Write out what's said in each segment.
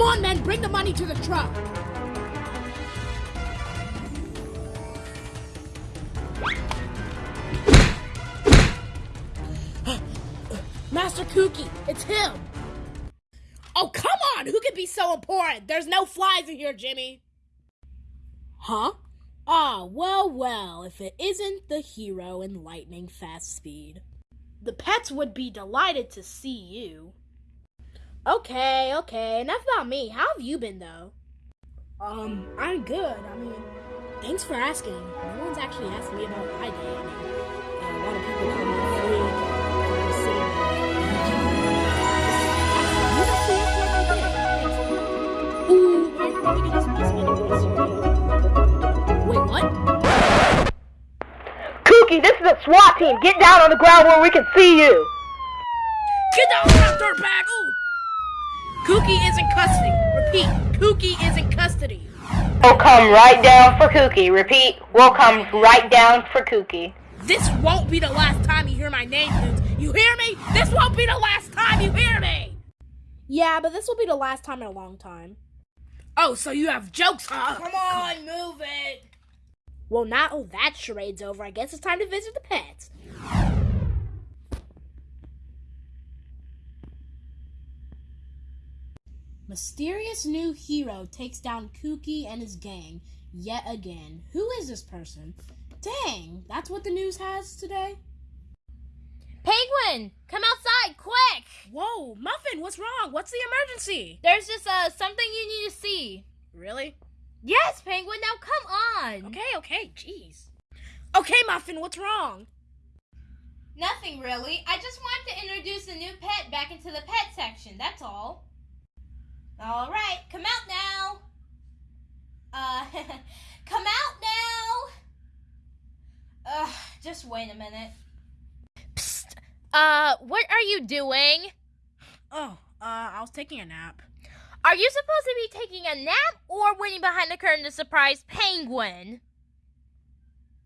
Come on, men, bring the money to the truck. Master Kooky, it's him. Oh, come on! Who could be so important? There's no flies in here, Jimmy. Huh? Ah, well, well, if it isn't the hero in lightning fast speed. The pets would be delighted to see you. Okay, okay, enough about me. How have you been, though? Um, I'm good. I mean, thanks for asking. No one's actually asked me about my day. I mean, uh, a lot of people call me a freak. I'm saying, Ooh, why are you probably gonna sneeze me in the voice? Wait, what? Kooky, this is a SWAT team. Get down on the ground where we can see you. Get down, that dirtbag! Ooh! Kooky is in custody. Repeat, Kooky is in custody. We'll come right down for Kooky. Repeat, we'll come right down for Kooky. This won't be the last time you hear my name, dudes. You hear me? This won't be the last time you hear me! Yeah, but this will be the last time in a long time. Oh, so you have jokes, huh? Come on, move it! Well, now that charade's over, I guess it's time to visit the pets. Mysterious new hero takes down Kooky and his gang yet again. Who is this person? Dang, that's what the news has today? Penguin, come outside, quick! Whoa, Muffin, what's wrong? What's the emergency? There's just uh something you need to see. Really? Yes, Penguin, now come on. Okay, okay, jeez. Okay, Muffin, what's wrong? Nothing really. I just wanted to introduce a new pet back into the pet section, that's all. All right, come out now. Uh, come out now. Ugh, just wait a minute. Psst. Uh, what are you doing? Oh, uh, I was taking a nap. Are you supposed to be taking a nap or waiting behind the curtain to surprise Penguin?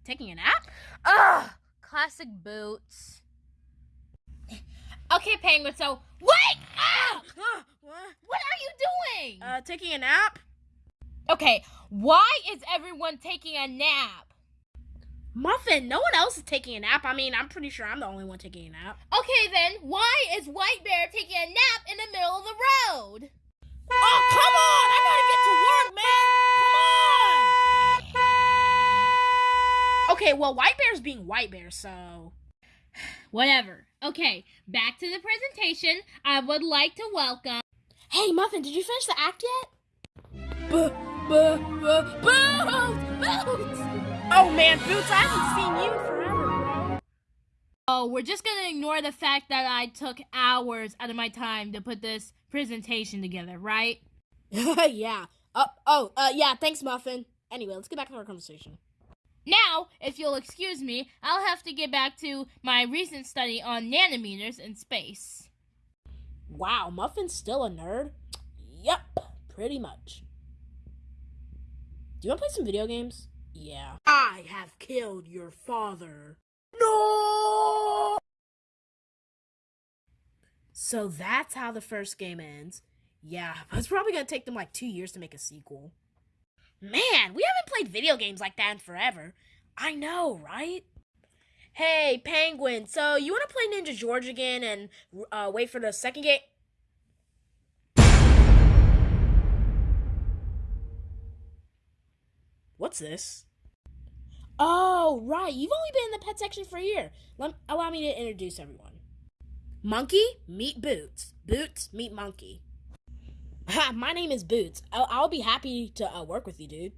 Taking a nap? Ugh, classic boots. Okay, Penguin, so wake up! what? What are you doing? Uh, taking a nap? Okay, why is everyone taking a nap? Muffin, no one else is taking a nap. I mean, I'm pretty sure I'm the only one taking a nap. Okay, then, why is White Bear taking a nap in the middle of the road? Oh, come on! I gotta get to work, man! Come on! Okay, well, White Bear's being White Bear, so. Whatever. Okay, back to the presentation. I would like to welcome. Hey, Muffin, did you finish the act yet? Boots! Boots! Oh man, Boots, I haven't seen you in forever, bro. Oh, we're just gonna ignore the fact that I took hours out of my time to put this presentation together, right? yeah. Uh, oh, uh, yeah, thanks, Muffin. Anyway, let's get back to our conversation. Now, if you'll excuse me, I'll have to get back to my recent study on nanometers in space. Wow, Muffin's still a nerd? Yep, pretty much. Do you want to play some video games? Yeah. I have killed your father. No! So that's how the first game ends. Yeah, but it's probably gonna take them like two years to make a sequel. Man, we haven't played video games like that in forever. I know, right? Hey, Penguin, so you want to play Ninja George again and uh, wait for the second game? What's this? Oh, right. You've only been in the pet section for a year. Let, allow me to introduce everyone. Monkey, meet Boots. Boots, meet Monkey. Ha, my name is Boots. I'll, I'll be happy to uh, work with you, dude.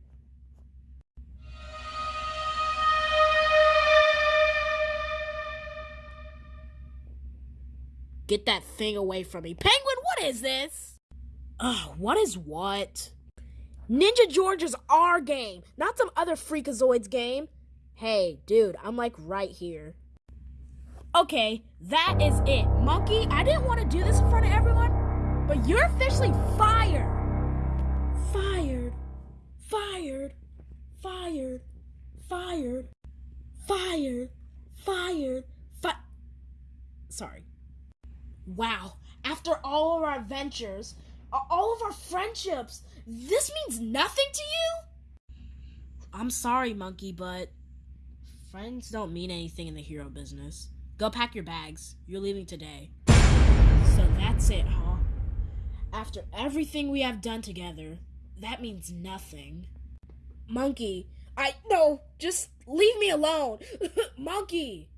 Get that thing away from me. Penguin, what is this? Ugh, what is what? Ninja George is our game, not some other Freakazoids game. Hey, dude, I'm like right here. Okay, that is it. Monkey, I didn't want to do this in front of everyone, but you're officially fired. Fired. Fired. Fired. Fired. Fired. Fired. Fi- Sorry. Wow. After all of our adventures, all of our friendships. This means nothing to you? I'm sorry, Monkey, but friends don't mean anything in the hero business. Go pack your bags. You're leaving today. So that's it? After everything we have done together, that means nothing. Monkey, I no, just leave me alone. Monkey.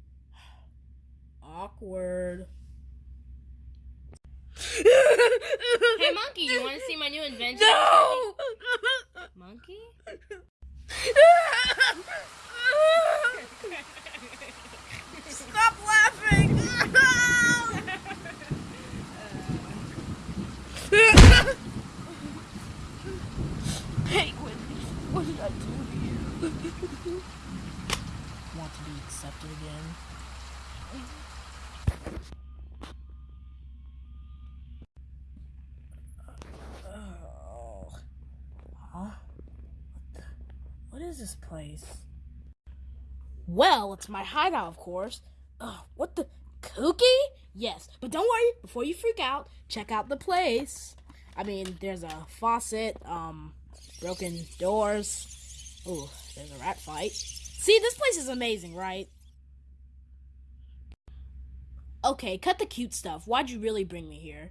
Awkward. Hey, Monkey, you want to see my new invention? No! Monkey? Stop laughing! Penguin, what did I do to you? Want to be accepted again? Oh. Huh? What the? What is this place? Well, it's my hideout, of course. Ugh, what the? Cookie? Yes, but don't worry. Before you freak out, check out the place. I mean, there's a faucet, um, broken doors. Ooh, there's a rat fight. See, this place is amazing, right? Okay, cut the cute stuff. Why'd you really bring me here?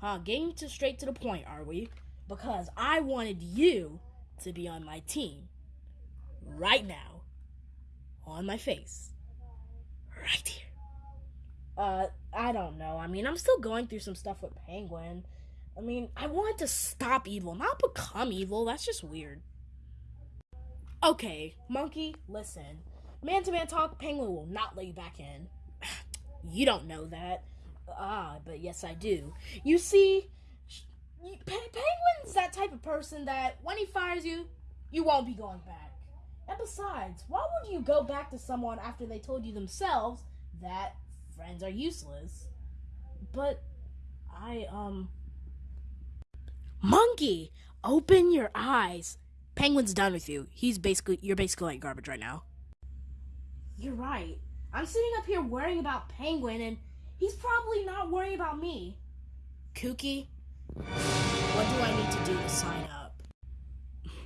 Huh, getting to straight to the point, are we? Because I wanted you to be on my team. Right now. On my face. Right here. Uh, I don't know. I mean, I'm still going through some stuff with Penguin. I mean, I wanted to stop evil, not become evil. That's just weird. Okay, Monkey, listen. Man to man talk, Penguin will not let you back in. You don't know that. Ah, but yes, I do. You see, Pe- Penguin's that type of person that when he fires you, you won't be going back. And besides, why would you go back to someone after they told you themselves that friends are useless? But I, um. Monkey, open your eyes. Penguin's done with you. He's basically, you're basically like garbage right now. You're right. I'm sitting up here worrying about Penguin, and he's probably not worrying about me. Kooky, what do I need to do to sign up?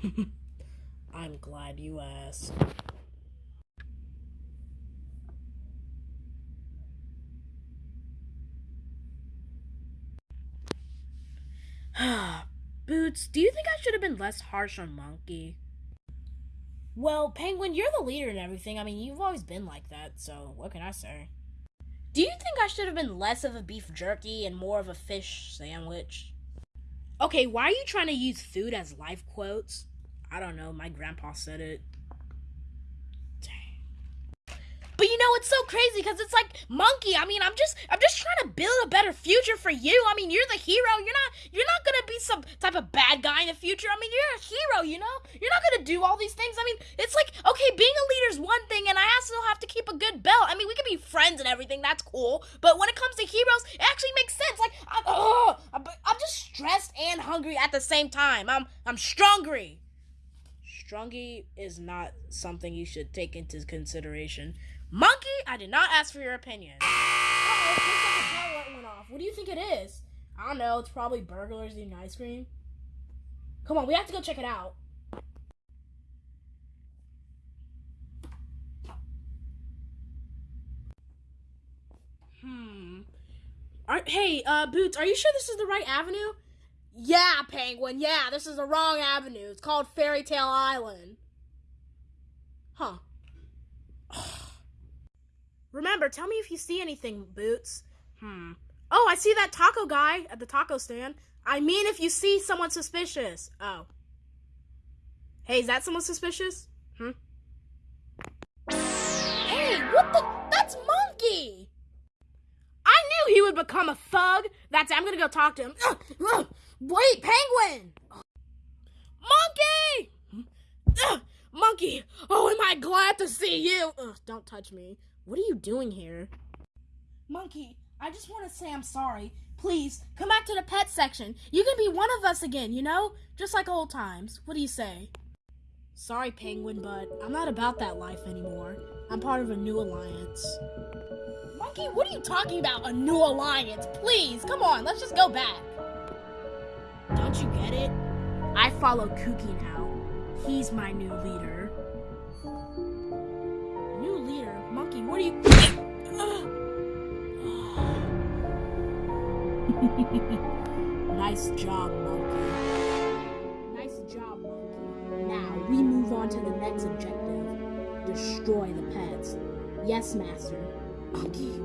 I'm glad you asked. Boots, do you think I should have been less harsh on Monkey? Well, Penguin, you're the leader and everything. I mean, you've always been like that, so what can I say? Do you think I should have been less of a beef jerky and more of a fish sandwich? Okay, why are you trying to use food as life quotes? I don't know, my grandpa said it. Dang. But you know, it's so crazy because it's like monkey. I mean, I'm just, I'm just trying to build a better future for you. I mean, you're the hero. You're not, you're not gonna be some type of bad guy in the future. I mean, you're a hero. You know, you're not gonna do all these things. I mean, it's like, okay, being a leader is one thing, and I also have to keep a good belt. I mean, we can be friends and everything. That's cool. But when it comes to heroes, it actually makes sense. Like, I'm, I'm, I'm just stressed and hungry at the same time. I'm, I'm strongry. Strungy is not something you should take into consideration. Monkey, I did not ask for your opinion. Uh-oh, looks like a light went off. What do you think it is? I don't know. It's probably burglars eating ice cream. Come on, we have to go check it out. Hmm. Are, hey, uh, Boots, are you sure this is the right avenue? Yeah, Penguin. Yeah, this is the wrong avenue. It's called Fairy Tale Island. Huh. Remember, tell me if you see anything, Boots. Hmm. Oh, I see that taco guy at the taco stand. I mean, if you see someone suspicious. Oh. Hey, is that someone suspicious? Hmm? Hey, what the? That's Monkey! I knew he would become a thug. That's it. I'm gonna go talk to him. Wait, Penguin! Monkey! Ugh, monkey! Oh, am I glad to see you! Ugh, don't touch me. What are you doing here? Monkey, I just want to say I'm sorry. Please, come back to the pet section. You can be one of us again, you know? Just like old times. What do you say? Sorry, Penguin, but I'm not about that life anymore. I'm part of a new alliance. Monkey, what are you talking about? A new alliance? Please, come on, let's just go back. Don't you get it? I follow Kooky now. He's my new leader. New leader? Monkey, what are you. nice job, Monkey. Nice job, Monkey. Now, we move on to the next objective destroy the pets. Yes, Master. Monkey,